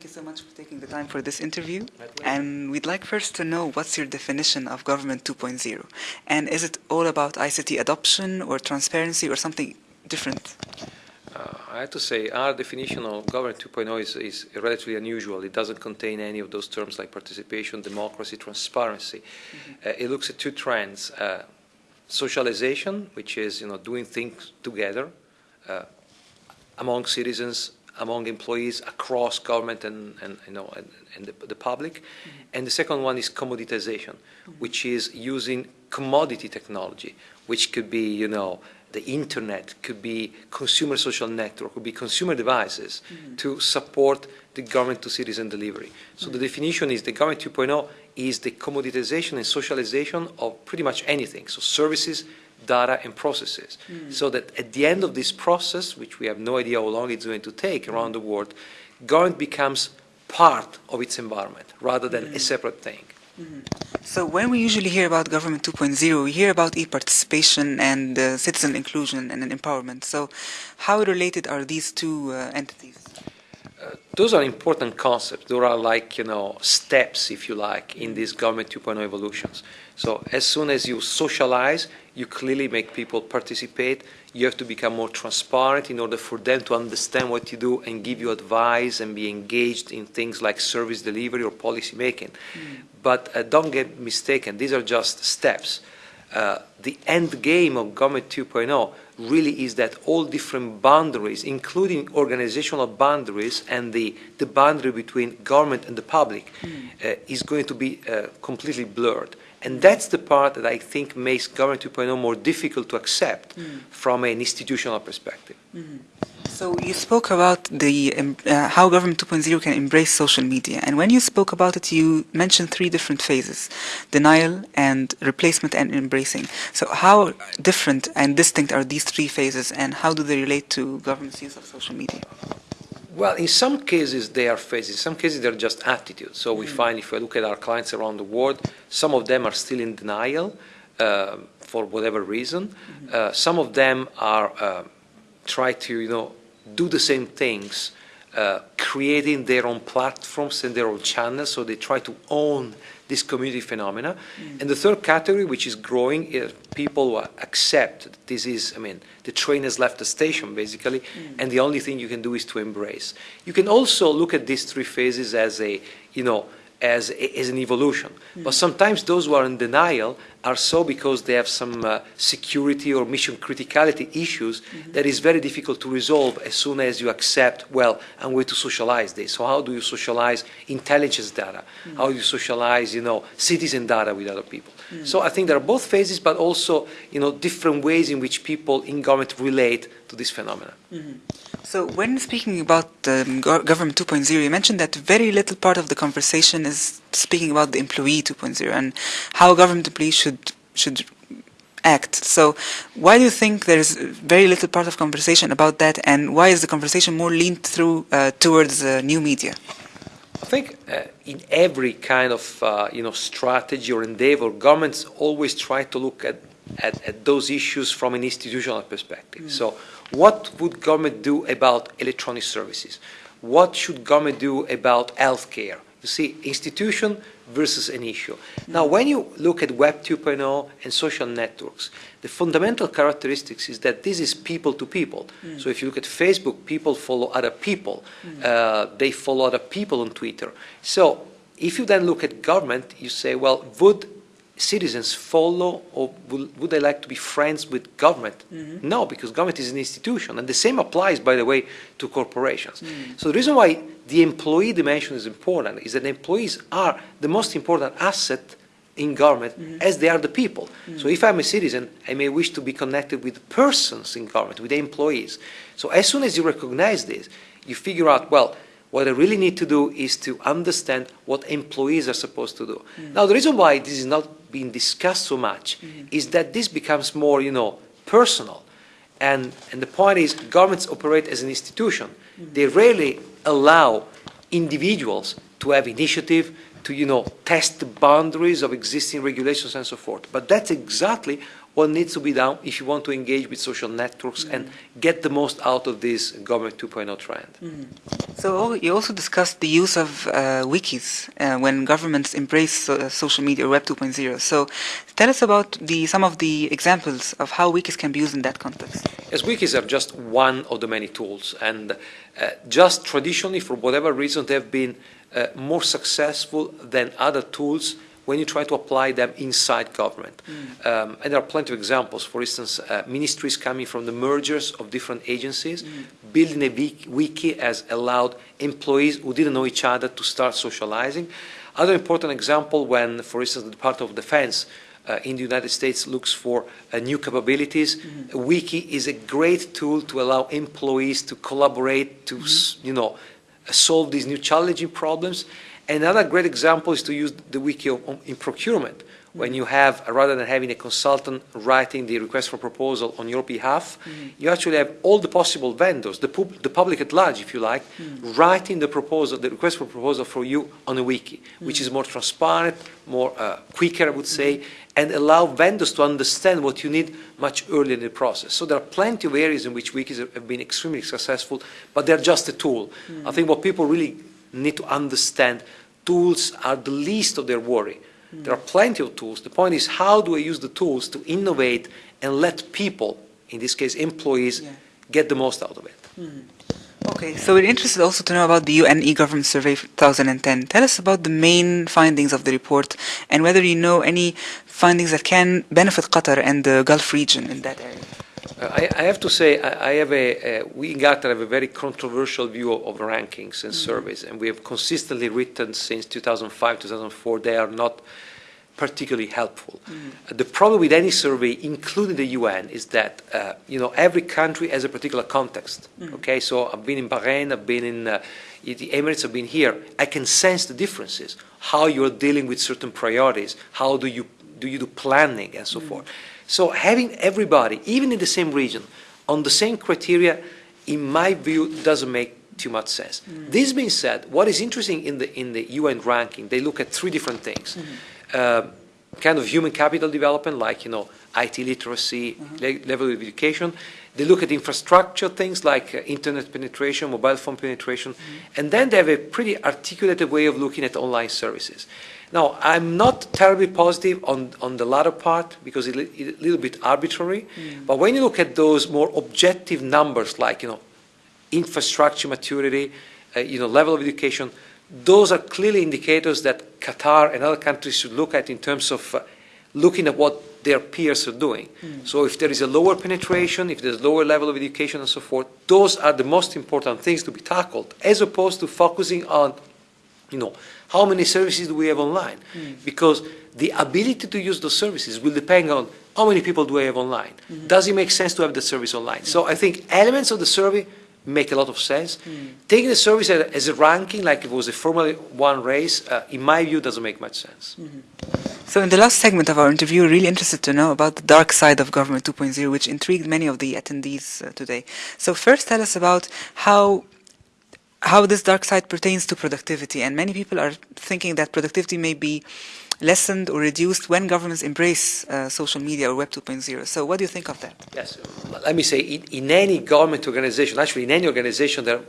Thank you so much for taking the time for this interview. And we'd like first to know what's your definition of Government 2.0? And is it all about ICT adoption or transparency or something different? Uh, I have to say our definition of Government 2.0 is, is, relatively unusual. It doesn't contain any of those terms like participation, democracy, transparency. Mm -hmm. uh, it looks at two trends. Uh, socialization, which is you know, doing things together uh, among citizens among employees across government and, and you know and, and the, the, public. Mm -hmm. And the second one is commoditization, mm -hmm. which is using commodity technology, which could be you know the internet, could be consumer social network, could be consumer devices mm -hmm. to support the government to citizen delivery. So the definition is the government 2.0 is the commoditization and socialization of pretty much anything. So services, data and processes. Mm. So that at the end of this process, which we have no idea how long it's going to take around the world, government becomes part of its environment rather than mm. a separate thing. Mm. So when we usually hear about Government 2.0, we hear about e-participation and uh, citizen inclusion and empowerment. So how related are these two uh, entities? Those are important concepts. Those are like, you know, steps, if you like, in these Government 2.0 evolutions. So as soon as you socialize, you clearly make people participate. You have to become more transparent in order for them to understand what you do and give you advice and be engaged in things like service delivery or policy making. Mm. But uh, don't get mistaken, these are just steps. Uh, the end game of Government 2.0 really is that all different boundaries, including organizational boundaries and the, the boundary between government and the public, mm. uh, is going to be uh, completely blurred. And that's the part that I think makes Government 2.0 more difficult to accept mm. from an institutional perspective. Mm -hmm. So you spoke about the um, uh, how Government 2.0 can embrace social media, and when you spoke about it, you mentioned three different phases: denial and replacement and embracing. So how different and distinct are these three phases, and how do they relate to government's use of social media? Well, in some cases they are phases. In some cases they're just attitudes. So we mm. find if we look at our clients around the world, some of them are still in denial uh, for whatever reason. Mm -hmm. uh, some of them are uh, try to you know do the same things, uh, creating their own platforms and their own channels. So they try to own this community phenomena. Mm. And the third category, which is growing, is people who accept that this is, I mean, the train has left the station, basically, mm. and the only thing you can do is to embrace. You can also look at these three phases as a, you know, as, as an evolution. Mm. But sometimes those who are in denial are so because they have some uh, security or mission criticality issues mm -hmm. that is very difficult to resolve as soon as you accept, well, I'm going to socialize this. So how do you socialize intelligence data? Mm. How do you socialize, you know, citizen data with other people? Mm. So I think there are both phases, but also, you know, different ways in which people in government relate to this phenomenon. -hmm. So when speaking about um, Government 2.0, you mentioned that very little part of the conversation is speaking about the employee 2.0 and how government employees should should act. So why do you think there's very little part of conversation about that and why is the conversation more leaned through uh, towards uh, new media? I think uh, in every kind of uh, you know strategy or endeavor, governments always try to look at, at, at those issues from an institutional perspective. Mm. So what would government do about electronic services? What should government do about healthcare? You see, institution versus an issue. Now, when you look at Web 2.0 and social networks, the fundamental characteristics is that this is people to people. Mm. So if you look at Facebook, people follow other people. Mm. Uh, they follow other people on Twitter. So if you then look at government, you say, well, would citizens follow or will, would they like to be friends with government? Mm -hmm. No, because government is an institution. And the same applies, by the way, to corporations. Mm -hmm. So the reason why the employee dimension is important is that employees are the most important asset in government mm -hmm. as they are the people. So if I'm a citizen, I may wish to be connected with persons in government, with employees. So as soon as you recognize this, you figure out, well, what I really need to do is to understand what employees are supposed to do. Mm. Now, the reason why this is not being discussed so much mm. is that this becomes more, you know, personal. And, and the point is, governments operate as an institution. Mm. They rarely allow individuals to have initiative, to, you know, test the boundaries of existing regulations and so forth. But that's exactly what needs to be done if you want to engage with social networks mm -hmm. and get the most out of this government 2.0 trend. Mm -hmm. So you also discussed the use of uh, wikis uh, when governments embrace uh, social media or Web 2.0. So tell us about the, some of the examples of how wikis can be used in that context. Yes, wikis are just one of the many tools. And uh, just traditionally, for whatever reason, they have been uh, more successful than other tools when you try to apply them inside government. Mm. Um, and there are plenty of examples. For instance, uh, ministries coming from the mergers of different agencies, mm. building a wiki has allowed employees who didn't know each other to start socializing. Other important example when, for instance, the Department of Defense uh, in the United States looks for uh, new capabilities. Mm -hmm. A wiki is a great tool to allow employees to collaborate, to, mm -hmm. you know, solve these new challenging problems. Another great example is to use the wiki in procurement. When you have, rather than having a consultant writing the request for proposal on your behalf, mm. you actually have all the possible vendors, the, pub the public at large, if you like, mm. writing the proposal, the request for proposal for you on a wiki, mm. which is more transparent, more uh, quicker, I would say, and allow vendors to understand what you need much earlier in the process. So there are plenty of areas in which wikis have been extremely successful, but they're just a tool. I think what people really need to understand tools are the least of their worry. Mm. There are plenty of tools. The point is how do I use the tools to innovate and let people, in this case employees, yeah. get the most out of it. Mm. Okay, so we're interested also to know about the UN e-government survey 2010. Tell us about the main findings of the report and whether you know any findings that can benefit Qatar and the Gulf region in that area. I, I, have to say, I, I have a, we in Gartner have a very controversial view of, of rankings and mm -hmm. surveys, and we have consistently written since 2005, 2004, they are not particularly helpful. Mm -hmm. the problem with any survey, including the UN, is that, uh, you know, every country has a particular context, mm -hmm. okay? So I've been in Bahrain, I've been in uh, the Emirates, I've been here. I can sense the differences, how you're dealing with certain priorities, how do you, do you do planning, and so mm-hmm. forth. So having everybody, even in the same region, on the same criteria, in my view, doesn't make too much sense. Mm. This being said, what is interesting in the in the UN ranking, they look at three different things. Mm -hmm. uh, kind of human capital development, like you know IT literacy, mm -hmm. le level of education. They look at infrastructure things like uh, internet penetration, mobile phone penetration, -hmm. and then they have a pretty articulated way of looking at online services. Now, I'm not terribly positive on, on the latter part because it's a little bit arbitrary. Mm. But when you look at those more objective numbers like, you know, infrastructure maturity, uh, you know, level of education, those are clearly indicators that Qatar and other countries should look at in terms of uh, looking at what their peers are doing. Mm. So if there is a lower penetration, if there's lower level of education and so forth, those are the most important things to be tackled, as opposed to focusing on, you know, how many services do we have online? Mm. Because the ability to use those services will depend on how many people do I have online. Mm -hmm. Does it make sense to have the service online? Mm. So I think elements of the survey make a lot of sense. Mm. Taking the service as a ranking, like it was a Formula One race, uh, in my view, doesn't make much sense. -hmm. So in the last segment of our interview, we're really interested to know about the dark side of Government 2.0, which intrigued many of the attendees uh, today. So first tell us about how how this dark side pertains to productivity. And many people are thinking that productivity may be lessened or reduced when governments embrace uh, social media or Web 2.0. So what do you think of that? Yes, let me say, in, in any government organization, actually in any organization, there,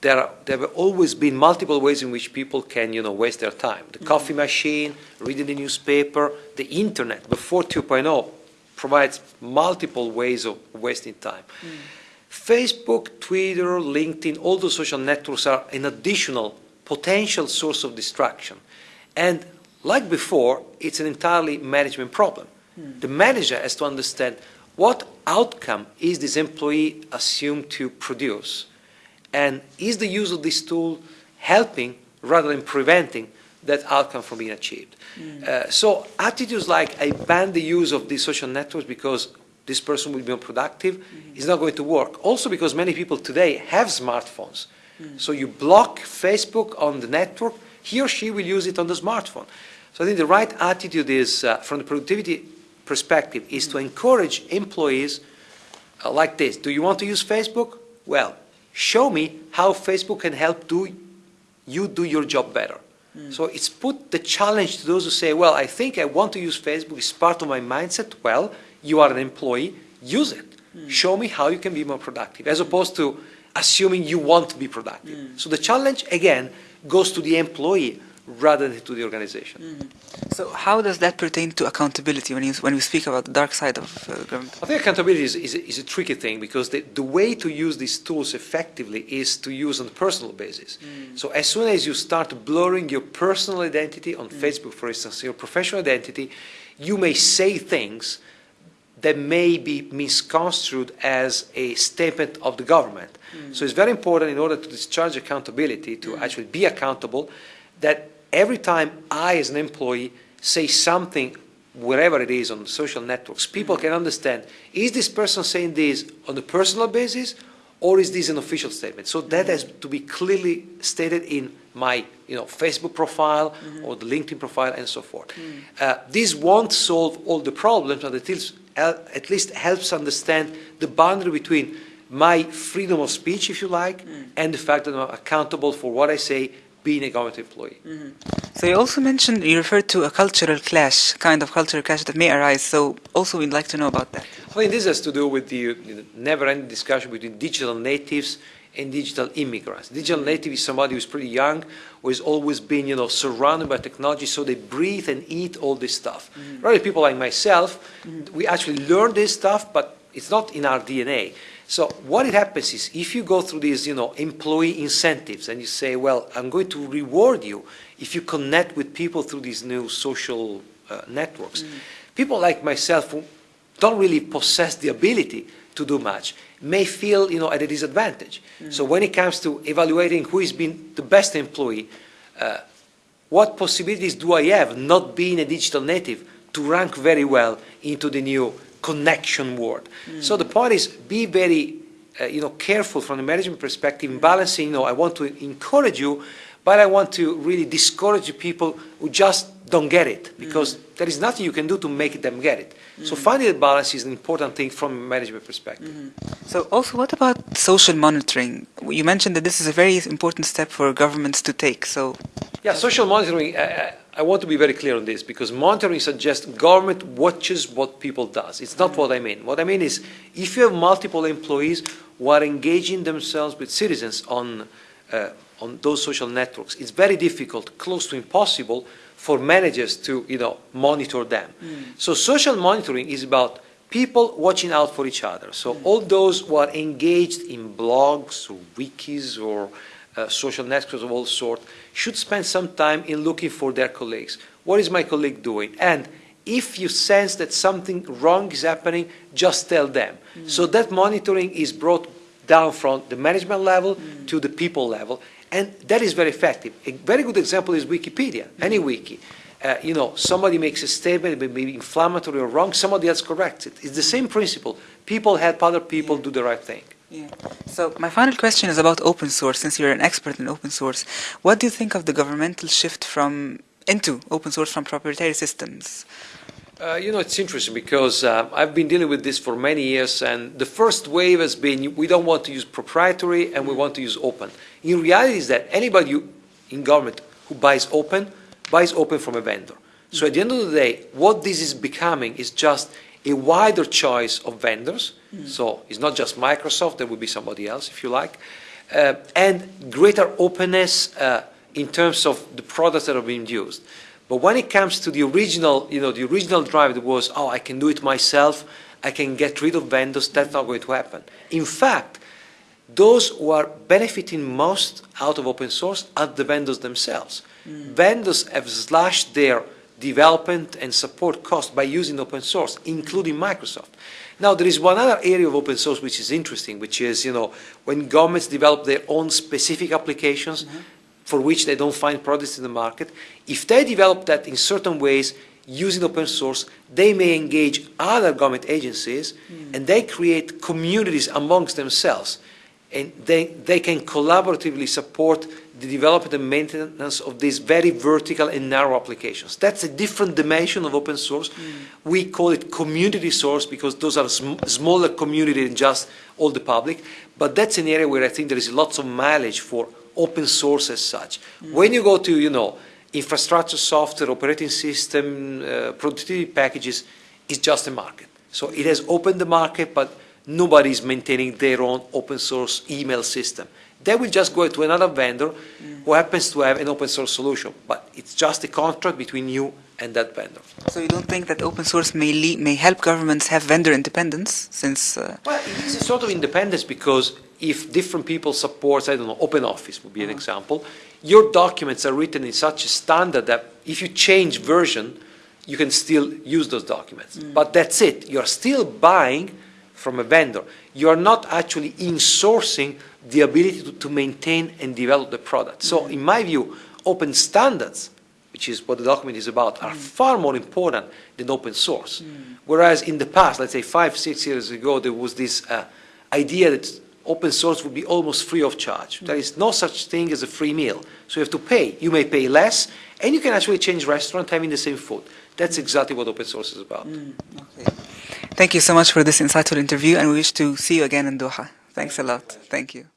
there, are, there have always been multiple ways in which people can, you know, waste their time. The mm -hmm. coffee machine, reading the newspaper, the internet before 2.0 provides multiple ways of wasting time. Mm. Facebook, Twitter, LinkedIn, all those social networks are an additional potential source of distraction. And like before, it's an entirely management problem. Hmm. The manager has to understand what outcome is this employee assumed to produce? And is the use of this tool helping rather than preventing that outcome from being achieved? Mm. Uh, so attitudes like I ban the use of these social networks because this person will be unproductive, mm -hmm. is not going to work. Also because many people today have smartphones. Mm. So you block Facebook on the network, he or she will use it on the smartphone. So I think the right attitude is, uh, from the productivity perspective, is to encourage employees uh, like this. Do you want to use Facebook? Well, show me how Facebook can help do you do your job better. So it's put the challenge to those who say, well, I think I want to use Facebook, it's part of my mindset. Well, you are an employee, use it. Hmm. Show me how you can be more productive, as opposed to assuming you want to be productive. Hmm. So the challenge, again, goes to the employee rather than to the organization. Hmm. So how does that pertain to accountability when, you, when we speak about the dark side of uh, government? I think accountability is, is, a, is a tricky thing because the, the way to use these tools effectively is to use on a personal basis. So as soon as you start blurring your personal identity on Facebook, for instance, your professional identity, you may say things that may be misconstrued as a statement of the government. Mm. So it's very important in order to discharge accountability, to mm. actually be accountable, that every time I, as an employee, say something, wherever it is on social networks, people mm. can understand, is this person saying this on a personal basis, or is this an official statement? So that has to be clearly stated in my you know, Facebook profile mm-hmm. or the LinkedIn profile and so forth. Uh, this won't solve all the problems, but it is, uh, at least helps understand the boundary between my freedom of speech, if you like, mm. and the fact that I'm accountable for what I say being a government employee. Mm-hmm. So you also mentioned, you referred to a cultural clash, kind of cultural clash that may arise. So also we'd like to know about that. I think this has to do with the, the never-ending discussion between digital natives and digital immigrants. Digital native is somebody who's pretty young, who has always been, you know, surrounded by technology, so they breathe and eat all this stuff. Rather, people like myself, we actually learn this stuff, but it's not in our DNA. So what it happens is, if you go through these, you know, employee incentives, and you say, well, I'm going to reward you if you connect with people through these new social uh, networks. People like myself who don't really possess the ability to do much may feel, you know, at a disadvantage. So when it comes to evaluating who has been the best employee, uh, what possibilities do I have, not being a digital native, to rank very well into the new connection world? So the point is, be very, uh, you know, careful from the management perspective in balancing, you know, I want to encourage you, but I want to really discourage people who just don't get it, mm. because there is nothing you can do to make them get it. So mm. finding the balance is an important thing from a management perspective. Mm-hmm. So also, what about social monitoring? You mentioned that this is a very important step for governments to take. So Yeah, social monitoring, I, I- I want to be very clear on this because monitoring suggests government watches what people does. It's not mm. what I mean. What I mean is if you have multiple employees who are engaging themselves with citizens on, uh, on those social networks, it's very difficult, close to impossible for managers to, you know, monitor them. Mm. So social monitoring is about people watching out for each other. So mm. all those who are engaged in blogs or wikis or uh, social networks of all sort should spend some time in looking for their colleagues. What is my colleague doing? And if you sense that something wrong is happening, just tell them. Mm. So that monitoring is brought down from the management level to the people level, and that is very effective. A very good example is Wikipedia, any wiki. Uh, you know, somebody makes a statement, it may be inflammatory or wrong, somebody else corrects it. It's the same principle. People help other people do the right thing. Yeah. So my final question is about open source. Since you're an expert in open source, what do you think of the governmental shift from into open source from proprietary systems? Uh, you know, it's interesting because uh, I've been dealing with this for many years, and the first wave has been we don't want to use proprietary and we want to use open. In reality, is that anybody in government who buys open buys open from a vendor. So at the end of the day, what this is becoming is just a wider choice of vendors. So it's not just Microsoft; there will be somebody else, if you like, uh, and greater openness uh, in terms of the products that are being used. But when it comes to the original, you know, the original drive that was, oh, I can do it myself, I can get rid of vendors, that's not going to happen. In fact, those who are benefiting most out of open source are the vendors themselves. Hmm. Vendors have slashed their development and support costs by using open source, including Microsoft. Now, there is one other area of open source which is interesting, which is, you know, when governments develop their own specific applications, mm-hmm. For which they don't find products in the market. If they develop that in certain ways using open source, they may engage other government agencies hmm. and they create communities amongst themselves. And they, they can collaboratively support the development and maintenance of these very vertical and narrow applications. That's a different dimension of open source. Hmm. We call it community source because those are sm- smaller community than just all the public. But that's an area where I think there is lots of mileage for open source as such. When you go to, you know, infrastructure software, operating system, uh, productivity packages is just a market. So it has opened the market, but nobody is maintaining their own open source email system. They will just go to another vendor who happens to have an open source solution, but it's just a contract between you and that vendor. So you don't think that open source may may help governments have vendor independence since uh, Well, it is a sort of independence because if different people support, I don't know, Open Office would be an uh-huh. example, your documents are written in such a standard that if you change version, you can still use those documents. Mm. But that's it. You're still buying from a vendor. You are not actually insourcing the ability to, to maintain and develop the product. So mm. in my view, open standards, which is what the document is about, are mm. far more important than open source. Whereas in the past, let's say five, six years ago, there was this uh, idea that open source would be almost free of charge. There is no such thing as a free meal. So you have to pay. You may pay less, and you can actually change restaurant having the same food. That's exactly what open source is about. Mm, okay. Thank you so much for this insightful interview, and we wish to see you again in Doha. Thanks a lot. Thank you.